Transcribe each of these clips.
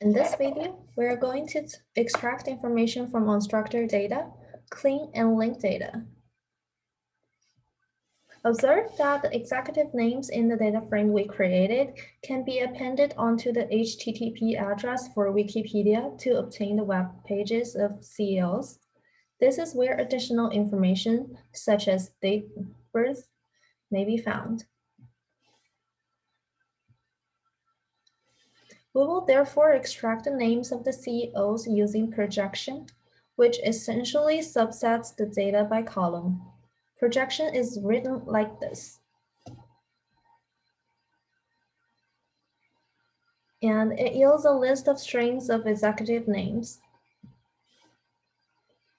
In this video, we are going to extract information from unstructured data, clean and link data. Observe that the executive names in the data frame we created can be appended onto the HTTP address for Wikipedia to obtain the web pages of CEOs. This is where additional information, such as date birth, may be found. We will therefore extract the names of the CEOs using projection, which essentially subsets the data by column. Projection is written like this. And it yields a list of strings of executive names.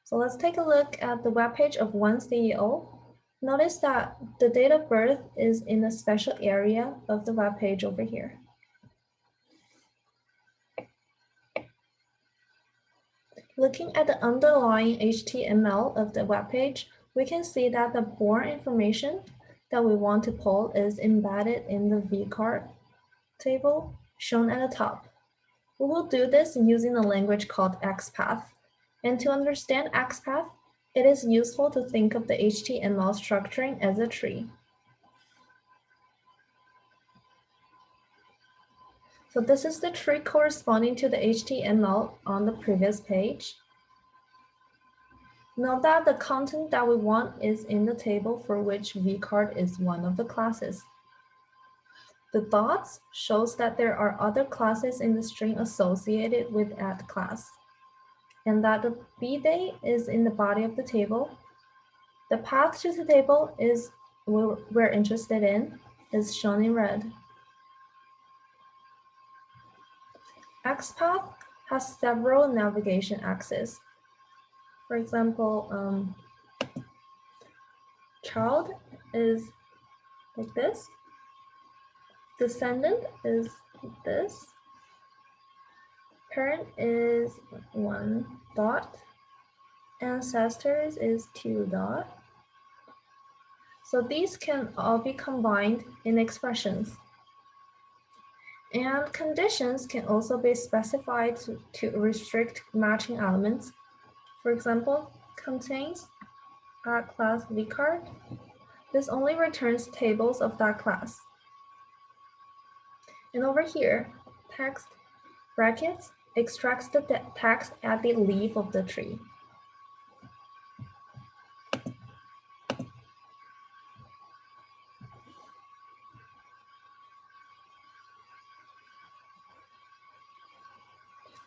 So let's take a look at the webpage of one CEO. Notice that the date of birth is in a special area of the webpage over here. Looking at the underlying HTML of the web page, we can see that the born information that we want to pull is embedded in the vcard table shown at the top. We will do this using a language called XPath. And to understand XPath, it is useful to think of the HTML structuring as a tree. So this is the tree corresponding to the HTML on the previous page. Note that the content that we want is in the table for which vcard is one of the classes. The dots shows that there are other classes in the string associated with add class, and that the bday is in the body of the table. The path to the table is we're interested in is shown in red. XPath has several navigation axes. For example, um, child is like this. Descendant is this. Parent is one dot. Ancestors is two dot. So these can all be combined in expressions. And conditions can also be specified to, to restrict matching elements. For example, contains a class vcard. This only returns tables of that class. And over here, text brackets extracts the text at the leaf of the tree.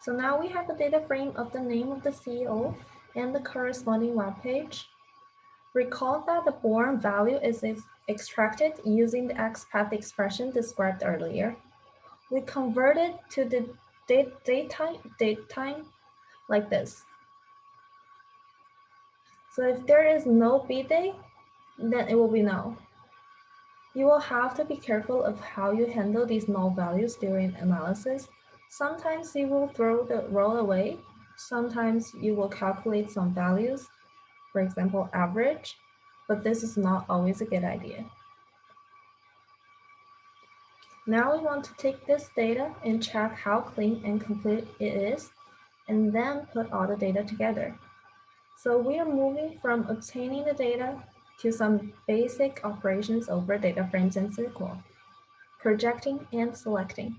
So now we have a data frame of the name of the CEO and the corresponding web page. Recall that the born value is ex extracted using the XPath expression described earlier. We convert it to the date, date, time, date time like this. So if there is no bday, then it will be null. You will have to be careful of how you handle these null values during analysis Sometimes you will throw the row away. Sometimes you will calculate some values, for example, average, but this is not always a good idea. Now we want to take this data and check how clean and complete it is, and then put all the data together. So we are moving from obtaining the data to some basic operations over data frames in SQL, projecting and selecting.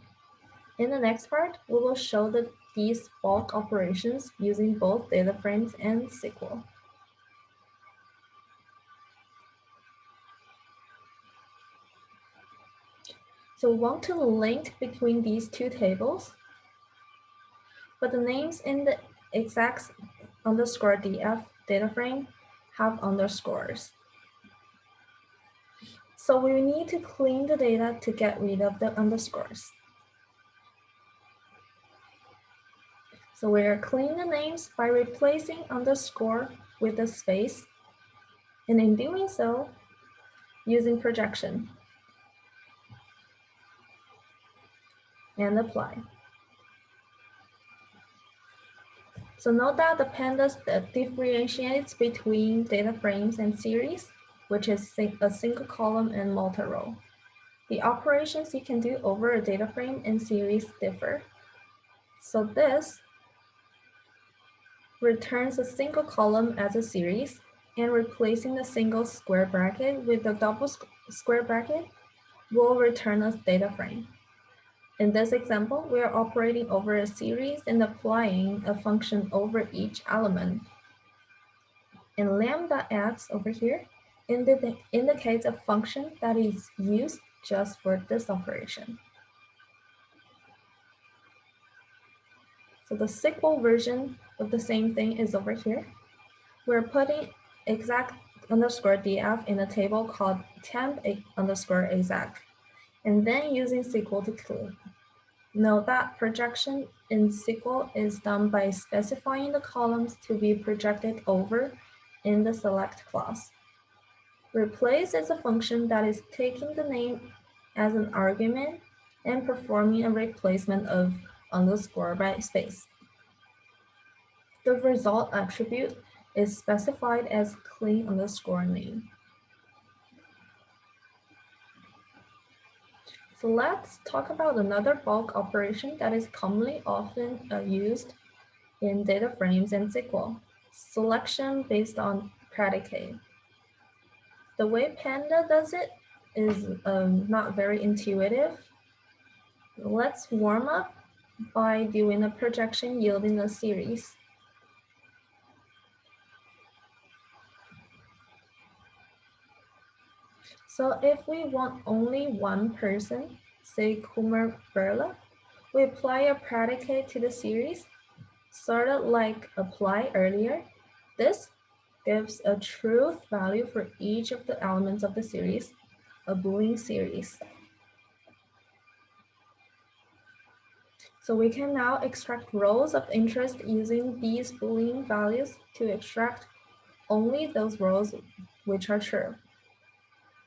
In the next part, we will show the, these bulk operations using both data frames and SQL. So we want to link between these two tables, but the names in the execs underscore df data frame have underscores. So we need to clean the data to get rid of the underscores. So we are cleaning the names by replacing underscore with a space. And in doing so, using projection. And apply. So note that the pandas uh, differentiates between data frames and series, which is a single column and multi-row. The operations you can do over a data frame and series differ. So this returns a single column as a series and replacing the single square bracket with a double square bracket will return a data frame. In this example, we are operating over a series and applying a function over each element. And lambda x over here indi indicates a function that is used just for this operation. So the SQL version of the same thing is over here. We're putting execs underscore df in a table called temp underscore execs, and then using SQL to clean. Note that projection in SQL is done by specifying the columns to be projected over in the select clause. Replace is a function that is taking the name as an argument and performing a replacement of underscore by space. The result attribute is specified as clean underscore name. So let's talk about another bulk operation that is commonly often uh, used in data frames and SQL, selection based on predicate. The way Panda does it is um, not very intuitive. Let's warm up by doing a projection yielding a series. So if we want only one person, say Kumar Birla, we apply a predicate to the series, sort of like apply earlier. This gives a truth value for each of the elements of the series, a Boolean series. So we can now extract rows of interest using these Boolean values to extract only those rows which are true.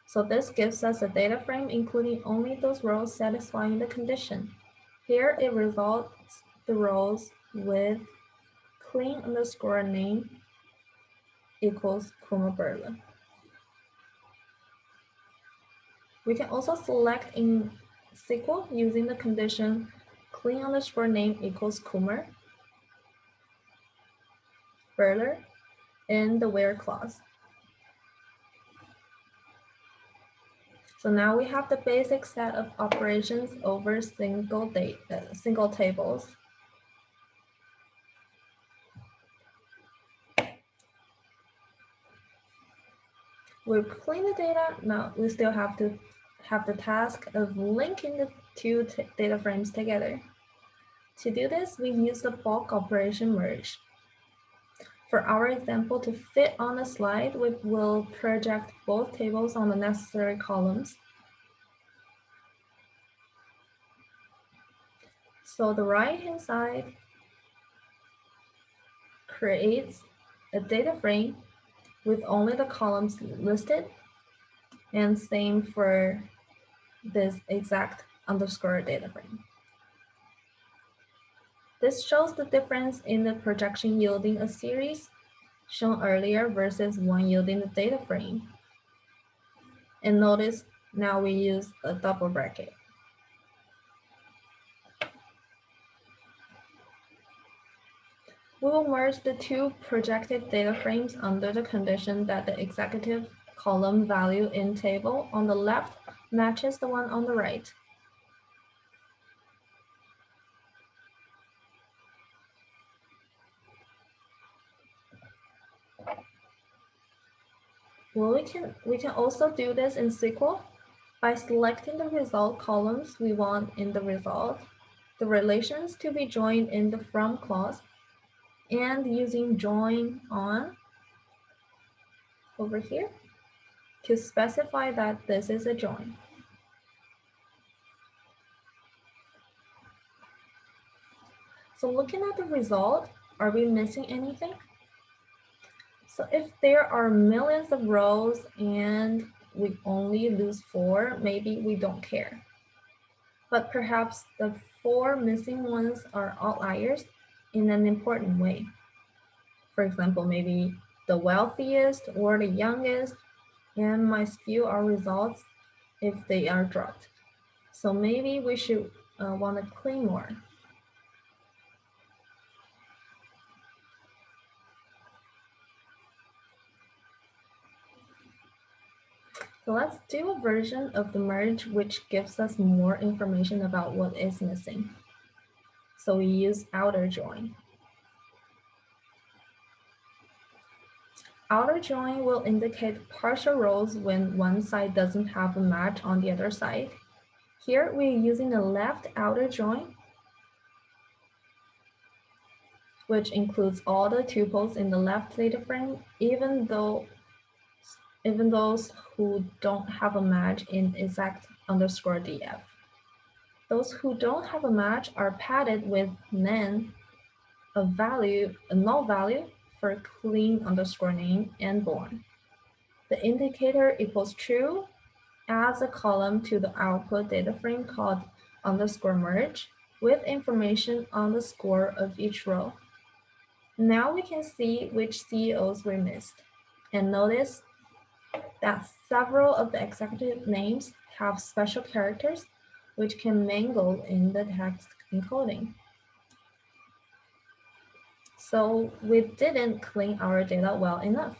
So this gives us a data frame including only those rows satisfying the condition. Here it results the rows with clean underscore name equals Kumar Birla. We can also select in SQL using the condition clean underscore name equals Kumar, Birla, in the where clause. So now we have the basic set of operations over single date, uh, single tables. We've cleaned the data. Now we still have to have the task of linking the two data frames together. To do this, we use the bulk operation merge. For our example to fit on the slide, we will project both tables on the necessary columns. So the right-hand side creates a data frame with only the columns listed and same for this execs underscore data frame. This shows the difference in the projection yielding a series shown earlier versus one yielding the data frame. And notice now we use a double bracket. We will merge the two projected data frames under the condition that the executive column value in table on the left matches the one on the right. Well, we can, we can also do this in SQL by selecting the result columns we want in the result, the relations to be joined in the from clause, and using join on over here to specify that this is a join. So looking at the result, are we missing anything? So if there are millions of rows and we only lose four, maybe we don't care. But perhaps the four missing ones are outliers in an important way. For example, maybe the wealthiest or the youngest and might skew our results if they are dropped. So maybe we should uh, want to clean more. So let's do a version of the merge which gives us more information about what is missing. So we use outer join. Outer join will indicate partial rows when one side doesn't have a match on the other side. Here we're using the left outer join, which includes all the tuples in the left data frame, even though even those who don't have a match in execs underscore df. Those who don't have a match are padded with nan, a value, a null value for clean underscore name and born. The indicator equals true adds a column to the output data frame called underscore merge with information on the score of each row. Now we can see which CEOs were missed. And notice that several of the executive names have special characters which can mangle in the text encoding. So we didn't clean our data well enough.